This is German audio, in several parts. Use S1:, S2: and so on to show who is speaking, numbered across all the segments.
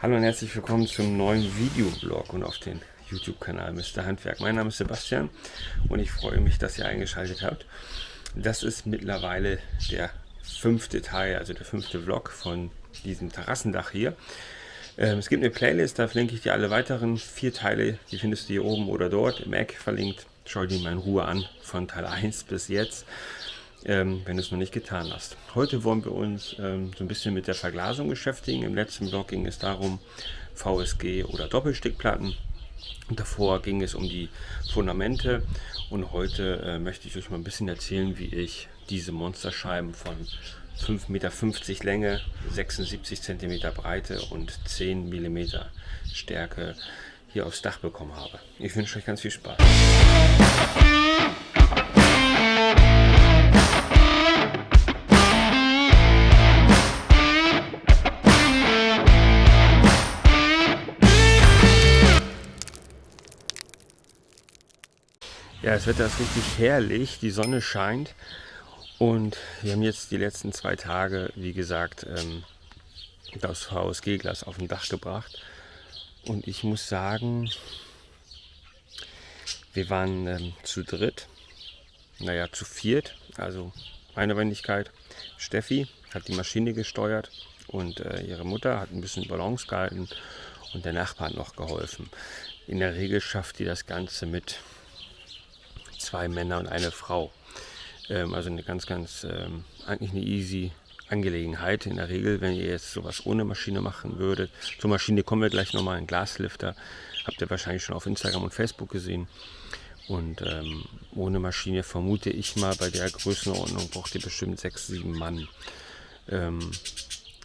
S1: Hallo und herzlich willkommen zum neuen Videoblog und auf den YouTube-Kanal Mr. Handwerk. Mein Name ist Sebastian und ich freue mich, dass ihr eingeschaltet habt. Das ist mittlerweile der fünfte Teil, also der fünfte Vlog von diesem Terrassendach hier. Ähm, es gibt eine Playlist, da verlinke ich dir alle weiteren vier Teile, die findest du hier oben oder dort im Eck verlinkt. Schau dir mal in Ruhe an, von Teil 1 bis jetzt ähm, wenn du es noch nicht getan hast. Heute wollen wir uns ähm, so ein bisschen mit der Verglasung beschäftigen. Im letzten Blog ging es darum, VSG oder Doppelstickplatten. Davor ging es um die Fundamente und heute äh, möchte ich euch mal ein bisschen erzählen, wie ich diese Monsterscheiben von 5,50 Meter Länge, 76 cm Breite und 10 mm Stärke hier aufs Dach bekommen habe. Ich wünsche euch ganz viel Spaß. Ja, das Wetter ist richtig herrlich, die Sonne scheint. Und wir haben jetzt die letzten zwei Tage, wie gesagt, ähm, das VSG-Glas auf dem Dach gebracht. Und ich muss sagen, wir waren ähm, zu dritt, naja, zu viert, also meine Wendigkeit, Steffi hat die Maschine gesteuert und äh, ihre Mutter hat ein bisschen Balance gehalten und der Nachbar hat noch geholfen. In der Regel schafft die das Ganze mit zwei Männer und eine Frau. Ähm, also eine ganz, ganz, ähm, eigentlich eine easy Angelegenheit. In der Regel, wenn ihr jetzt sowas ohne Maschine machen würdet, zur Maschine kommen wir gleich nochmal, ein Glaslifter, habt ihr wahrscheinlich schon auf Instagram und Facebook gesehen. Und ähm, ohne Maschine vermute ich mal, bei der Größenordnung braucht ihr bestimmt sechs, sieben Mann. Ähm,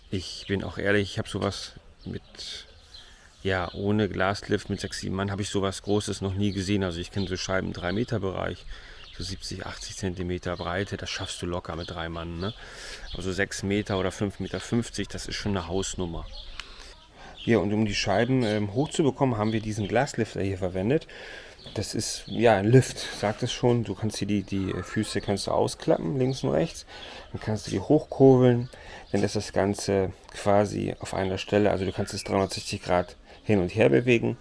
S1: ich bin auch ehrlich, ich habe sowas mit ja, ohne Glaslift mit 6, 7 Mann habe ich sowas Großes noch nie gesehen. Also ich kenne so Scheiben im 3 Meter Bereich, so 70, 80 Zentimeter Breite, das schaffst du locker mit drei Mann. Ne? Also 6 Meter oder 5,50 Meter, das ist schon eine Hausnummer. Ja, und um die Scheiben ähm, hochzubekommen, haben wir diesen Glaslifter hier verwendet. Das ist ja ein Lift, sagt es schon. Du kannst hier die, die Füße kannst du ausklappen, links und rechts. Dann kannst du die hochkurbeln. Dann ist das Ganze quasi auf einer Stelle. Also du kannst es 360 Grad hin und her bewegen.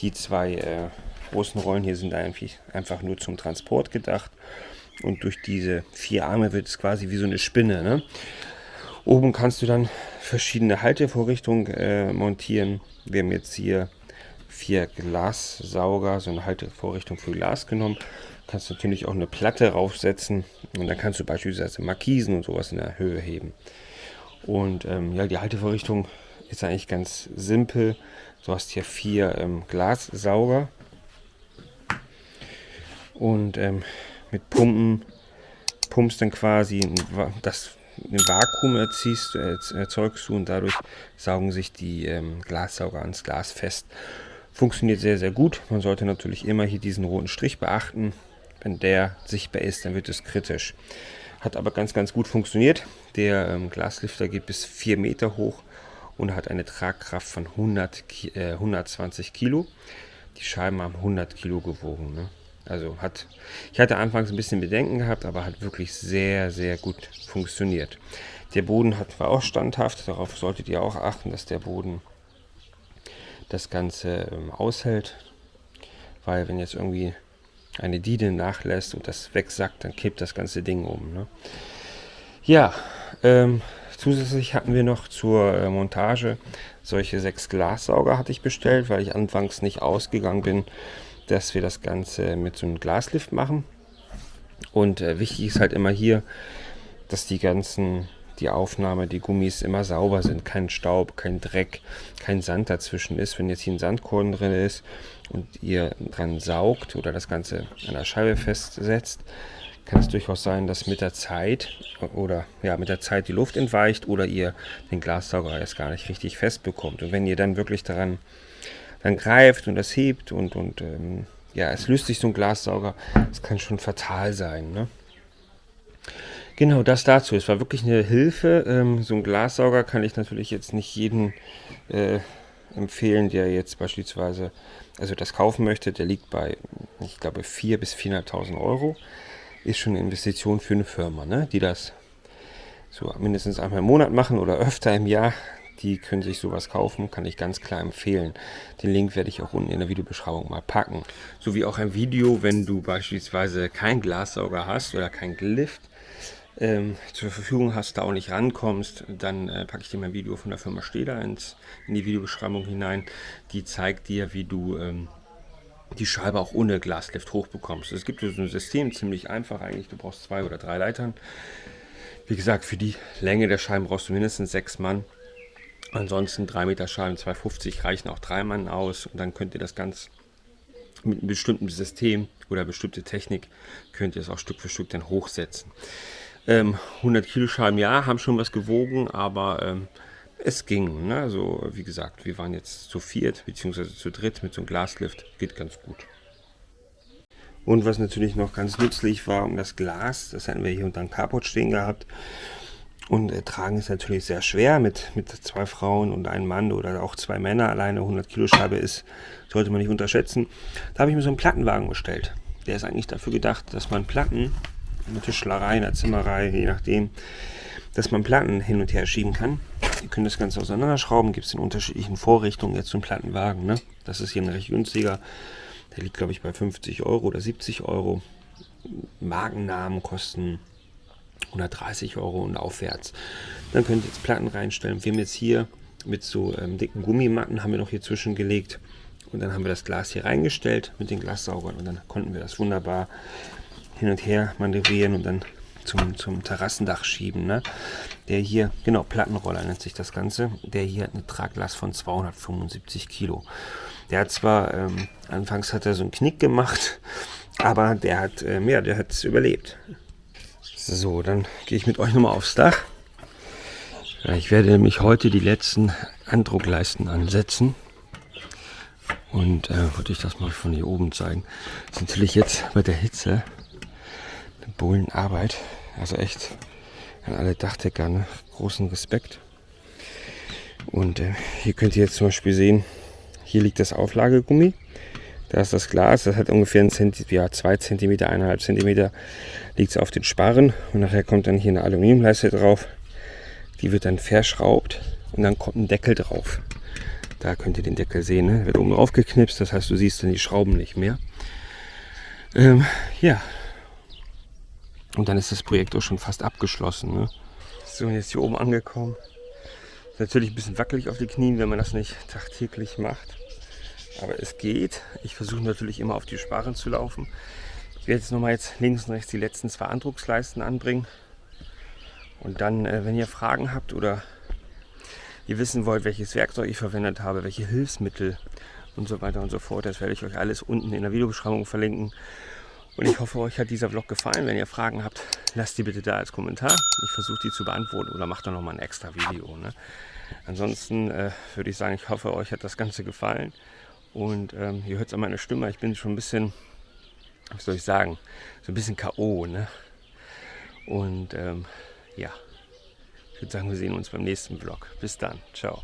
S1: Die zwei äh, großen Rollen hier sind eigentlich einfach nur zum Transport gedacht. Und durch diese vier Arme wird es quasi wie so eine Spinne. Ne? Oben kannst du dann verschiedene Haltevorrichtungen äh, montieren. Wir haben jetzt hier vier Glassauger, so eine Haltevorrichtung für Glas genommen. Kannst natürlich auch eine Platte raufsetzen und dann kannst du beispielsweise Markisen und sowas in der Höhe heben. Und ähm, ja, die Haltevorrichtung ist eigentlich ganz simpel. Du hast hier vier ähm, Glassauger und ähm, mit Pumpen pumpst dann quasi das ein Vakuum erziehst, erzeugst du und dadurch saugen sich die ähm, Glassauger ans Glas fest. Funktioniert sehr, sehr gut. Man sollte natürlich immer hier diesen roten Strich beachten. Wenn der sichtbar ist, dann wird es kritisch. Hat aber ganz, ganz gut funktioniert. Der ähm, Glaslifter geht bis 4 Meter hoch und hat eine Tragkraft von 100, äh, 120 Kilo. Die Scheiben haben 100 Kilo gewogen. Ne? Also hat, ich hatte anfangs ein bisschen Bedenken gehabt, aber hat wirklich sehr, sehr gut funktioniert. Der Boden hat, war auch standhaft, darauf solltet ihr auch achten, dass der Boden das Ganze ähm, aushält. Weil wenn jetzt irgendwie eine Diede nachlässt und das wegsackt, dann kippt das ganze Ding um. Ne? Ja, ähm, Zusätzlich hatten wir noch zur äh, Montage solche sechs Glassauger hatte ich bestellt, weil ich anfangs nicht ausgegangen bin, dass wir das Ganze mit so einem Glaslift machen. Und äh, wichtig ist halt immer hier, dass die ganzen, die Aufnahme, die Gummis immer sauber sind. Kein Staub, kein Dreck, kein Sand dazwischen ist. Wenn jetzt hier ein Sandkorn drin ist und ihr dran saugt oder das Ganze an der Scheibe festsetzt, kann es durchaus sein, dass mit der Zeit oder ja mit der Zeit die Luft entweicht oder ihr den Glassauger erst gar nicht richtig fest bekommt. Und wenn ihr dann wirklich daran dann greift und das hebt und, und ähm, ja, es löst sich so ein Glassauger, das kann schon fatal sein. Ne? Genau, das dazu. Es war wirklich eine Hilfe. Ähm, so ein Glassauger kann ich natürlich jetzt nicht jedem äh, empfehlen, der jetzt beispielsweise also das kaufen möchte. Der liegt bei, ich glaube, 4.000 bis 400.000 Euro ist schon eine Investition für eine Firma, ne? die das so mindestens einmal im Monat machen oder öfter im Jahr. die können sich sowas kaufen, kann ich ganz klar empfehlen. Den Link werde ich auch unten in der Videobeschreibung mal packen. So wie auch ein Video, wenn du beispielsweise keinen Glassauger hast oder kein Glift, ähm, zur Verfügung hast, da auch nicht rankommst, dann äh, packe ich dir mein Video von der Firma Steder ins, in die Videobeschreibung hinein. Die zeigt dir, wie du ähm, die Scheibe auch ohne Glaslift hochbekommst. Es gibt so ein System, ziemlich einfach eigentlich. Du brauchst zwei oder drei Leitern. Wie gesagt, für die Länge der Scheiben brauchst du mindestens sechs Mann. Ansonsten 3 Meter Scheiben 250 reichen auch drei Mann aus und dann könnt ihr das ganz mit einem bestimmten System oder bestimmte Technik könnt ihr es auch Stück für Stück dann hochsetzen. Ähm, 100 Kilo Scheiben, ja, haben schon was gewogen, aber ähm, es ging. Ne? Also wie gesagt, wir waren jetzt zu viert bzw. zu dritt mit so einem Glaslift, geht ganz gut. Und was natürlich noch ganz nützlich war, um das Glas, das hatten wir hier unter dem Carport stehen gehabt. Und äh, tragen ist natürlich sehr schwer mit, mit zwei Frauen und einem Mann oder auch zwei Männer. Alleine 100 Kilo Scheibe ist, sollte man nicht unterschätzen. Da habe ich mir so einen Plattenwagen bestellt. Der ist eigentlich dafür gedacht, dass man Platten in der Tischlerei, in der Zimmerei, je nachdem, dass man Platten hin und her schieben kann. Ihr könnt das Ganze auseinanderschrauben, gibt es in unterschiedlichen Vorrichtungen jetzt einen Plattenwagen. Ne? Das ist hier ein recht günstiger. Der liegt, glaube ich, bei 50 Euro oder 70 Euro. Markennamen kosten 130 Euro und aufwärts. Dann könnt ihr jetzt Platten reinstellen. Wir haben jetzt hier mit so ähm, dicken Gummimatten haben wir noch hier zwischengelegt. Und dann haben wir das Glas hier reingestellt mit den Glassaugern und dann konnten wir das wunderbar hin und her manövrieren und dann zum, zum Terrassendach schieben. Ne? Der hier, genau, Plattenroller nennt sich das Ganze. Der hier hat eine Traglast von 275 Kilo. Der hat zwar, ähm, anfangs hat er so einen Knick gemacht, aber der hat, ähm, ja, der hat es überlebt. So, dann gehe ich mit euch nochmal aufs Dach. Ich werde nämlich heute die letzten Andruckleisten ansetzen. Und äh, wollte ich das mal von hier oben zeigen. Das ist natürlich jetzt bei der Hitze Bullenarbeit. Also echt an alle Dachdecker ne? großen Respekt. Und äh, hier könnt ihr jetzt zum Beispiel sehen, hier liegt das Auflagegummi. Da ist das Glas, das hat ungefähr einen Zenti ja, 2 cm, 1,5 cm liegt es auf den Sparren. Und nachher kommt dann hier eine Aluminiumleiste drauf. Die wird dann verschraubt und dann kommt ein Deckel drauf. Da könnt ihr den Deckel sehen, ne? wird oben drauf geknipst, das heißt du siehst dann die Schrauben nicht mehr. Ähm, ja, und dann ist das Projekt auch schon fast abgeschlossen. Ne? So, jetzt hier oben angekommen. Natürlich ein bisschen wackelig auf die Knien, wenn man das nicht tagtäglich macht. Aber es geht. Ich versuche natürlich immer auf die Sparren zu laufen. Ich werde jetzt nochmal jetzt links und rechts die letzten zwei Andrucksleisten anbringen. Und dann, äh, wenn ihr Fragen habt oder ihr wissen wollt, welches Werkzeug ich verwendet habe, welche Hilfsmittel und so weiter und so fort, das werde ich euch alles unten in der Videobeschreibung verlinken. Und ich hoffe, euch hat dieser Vlog gefallen. Wenn ihr Fragen habt, lasst die bitte da als Kommentar. Ich versuche die zu beantworten oder macht dann nochmal ein extra Video. Ne? Ansonsten äh, würde ich sagen, ich hoffe, euch hat das Ganze gefallen. Und ähm, ihr hört es an meiner Stimme, ich bin schon ein bisschen, was soll ich sagen, so ein bisschen K.O. Ne? Und ähm, ja, ich würde sagen, wir sehen uns beim nächsten Vlog. Bis dann. Ciao.